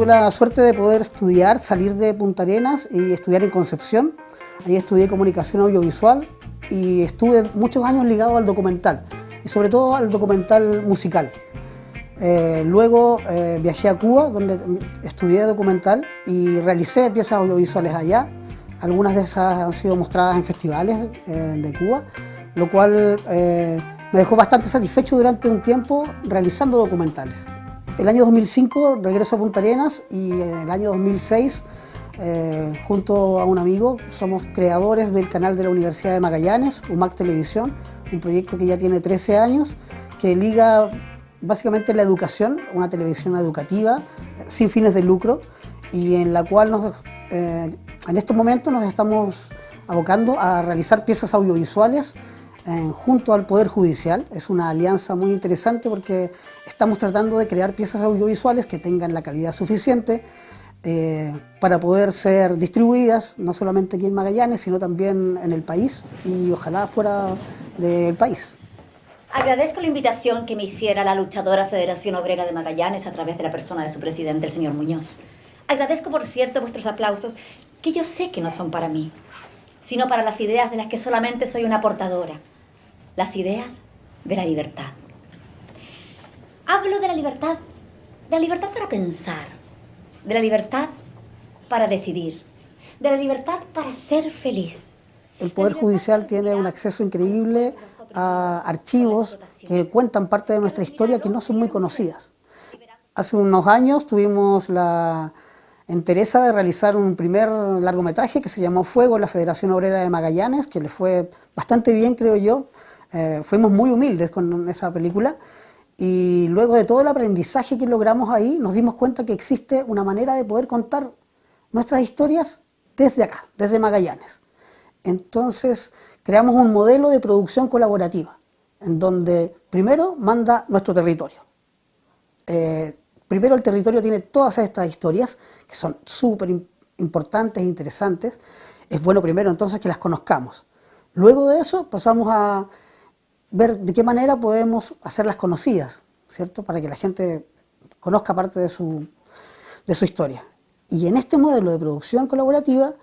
tuve la suerte de poder estudiar, salir de Punta Arenas y estudiar en Concepción. Ahí estudié comunicación audiovisual y estuve muchos años ligado al documental y sobre todo al documental musical. Eh, luego eh, viajé a Cuba, donde estudié documental y realicé piezas audiovisuales allá. Algunas de esas han sido mostradas en festivales eh, de Cuba, lo cual me dejó bastante satisfecho durante un tiempo realizando documentales. El año 2005 regreso a Punta Arenas y en el año 2006 junto a un amigo somos creadores del canal de la Universidad de Magallanes, UMAC Televisión, un proyecto que ya tiene 13 años que liga básicamente la educación, una televisión educativa sin fines de lucro y en la cual nos, eh, en estos momentos nos estamos abocando a realizar piezas audiovisuales eh, junto al Poder Judicial. Es una alianza muy interesante porque estamos tratando de crear piezas audiovisuales que tengan la calidad suficiente eh, para poder ser distribuidas, no solamente aquí en Magallanes, sino también en el país y ojalá fuera del país. Agradezco la invitación que me hiciera la luchadora Federación Obrera de Magallanes a través de la persona de su presidente, el señor Muñoz. Agradezco, por cierto, vuestros aplausos, que yo sé que no son para mí, sino para las ideas de las que solamente soy una portadora. Las ideas de la libertad. Hablo de la libertad, de la libertad para pensar, de la libertad para decidir, de la libertad para ser feliz. El Poder Judicial tiene un acceso increíble a archivos que cuentan parte de nuestra historia que no son muy conocidas. Hace unos años tuvimos la entereza de realizar un primer largometraje que se llamó Fuego, la Federación Obrera de Magallanes, que le fue bastante bien, creo yo. Eh, fuimos muy humildes con esa película y luego de todo el aprendizaje que logramos ahí, nos dimos cuenta que existe una manera de poder contar nuestras historias desde acá, desde Magallanes. Entonces, creamos un modelo de producción colaborativa, en donde primero manda nuestro territorio. Eh, primero el territorio tiene todas estas historias, que son súper importantes e interesantes. Es bueno primero entonces que las conozcamos. Luego de eso pasamos a ver de qué manera podemos hacerlas conocidas, ¿cierto? Para que la gente conozca parte de su, de su historia. Y en este modelo de producción colaborativa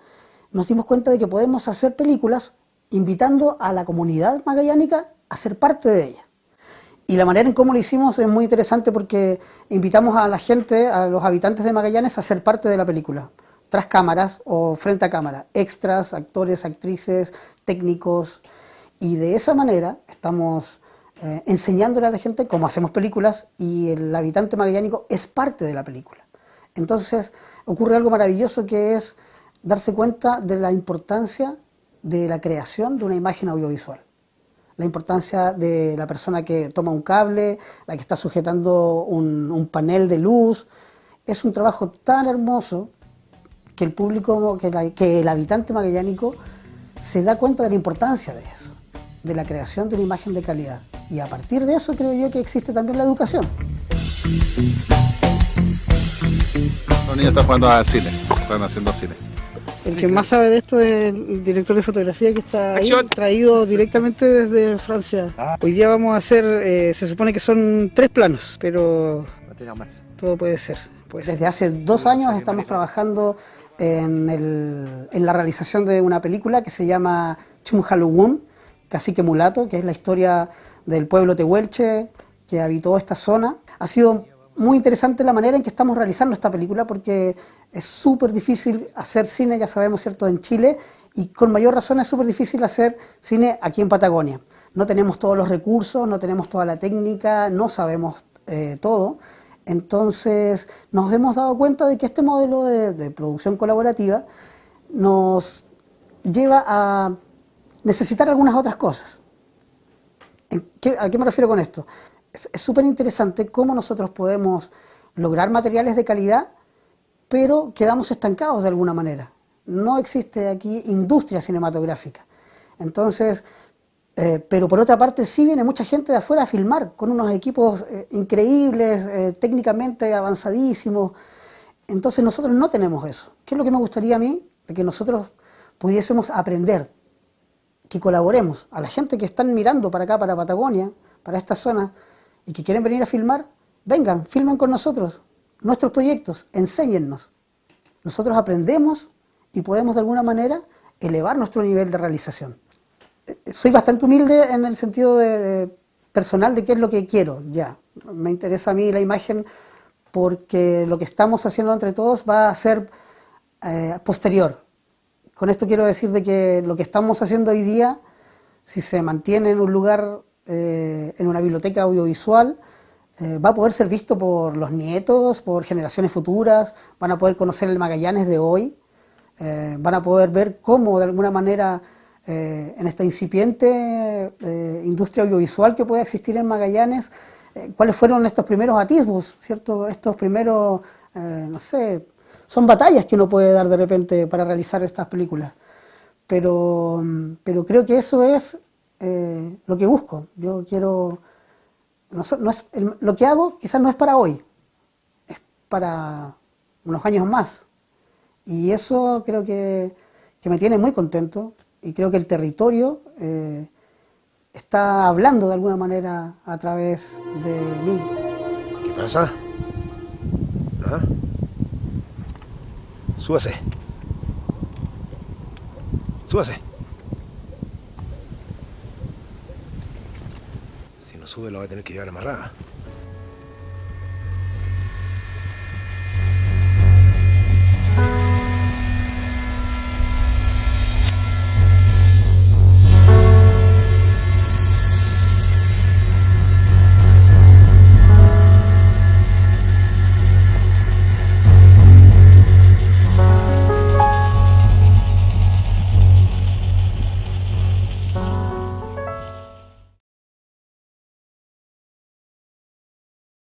nos dimos cuenta de que podemos hacer películas invitando a la comunidad magallánica a ser parte de ella. Y la manera en cómo lo hicimos es muy interesante porque invitamos a la gente, a los habitantes de Magallanes a ser parte de la película, tras cámaras o frente a cámara, extras, actores, actrices, técnicos, y de esa manera estamos eh, enseñándole a la gente cómo hacemos películas y el habitante magallánico es parte de la película. Entonces ocurre algo maravilloso que es darse cuenta de la importancia de la creación de una imagen audiovisual. La importancia de la persona que toma un cable, la que está sujetando un, panel de luz. Es un trabajo tan hermoso que el público, que, el habitante magallánico se da cuenta de la importancia de eso, de la creación de una imagen de calidad. Y a partir de eso creo yo que existe también la educación. Los niños están jugando al cine, están haciendo cine. El que más sabe de esto es el director de fotografía que está ahí, traído directamente desde Francia. Ah. Hoy día vamos a hacer, eh, se supone que son tres planos, pero todo puede ser. Pues. Desde hace dos años estamos trabajando en, en, la realización de una película que se llama Chumhaluwun, Cacique Mulato, que es la historia del pueblo tehuelche que habitó esta zona. Ha sido muy interesante la manera en que estamos realizando esta película porque es súper difícil hacer cine, ya sabemos, ¿cierto?, en Chile y con mayor razón es súper difícil hacer cine aquí en Patagonia. No tenemos todos los recursos, no tenemos toda la técnica, no sabemos eh, todo. Entonces nos hemos dado cuenta de que este modelo de, producción colaborativa nos lleva a necesitar algunas otras cosas. ¿A qué me refiero con esto? Es súper interesante cómo nosotros podemos lograr materiales de calidad, pero quedamos estancados de alguna manera. No existe aquí industria cinematográfica. Entonces, eh, pero por otra parte sí viene mucha gente de afuera a filmar con unos equipos eh, increíbles, eh, técnicamente avanzadísimos. Entonces nosotros no tenemos eso. ¿Qué es lo que me gustaría a mí? De que nosotros pudiésemos aprender, que colaboremos. A la gente que están mirando para acá, para Patagonia, para esta zona, y que quieren venir a filmar, vengan, filmen con nosotros. nuestros proyectos, enséñennos. Nosotros aprendemos y podemos de alguna manera elevar nuestro nivel de realización. Eh, soy bastante humilde en el sentido personal de qué es lo que quiero, ya. Me interesa a mí la imagen porque lo que estamos haciendo entre todos va a ser eh, posterior. Con esto quiero decir de que lo que estamos haciendo hoy día, si se mantiene en un lugar, eh, en una biblioteca audiovisual, eh, va a poder ser visto por los nietos, por generaciones futuras, van a poder conocer el Magallanes de hoy, van a poder ver cómo de alguna manera en esta incipiente industria audiovisual que puede existir en Magallanes, cuáles fueron estos primeros atisbos, ¿cierto? Estos primeros, no sé, son batallas que uno puede dar de repente para realizar estas películas. Pero, pero creo que eso es eh, lo que busco. Yo quiero... No, es, lo que hago quizás no es para hoy, es para unos años más. Y eso creo que, que me tiene muy contento y creo que el territorio eh, está hablando de alguna manera a través de mí. ¿Qué pasa? ¿Ah? Súbase. Súbase. Si no sube lo va a tener que llevar amarrada.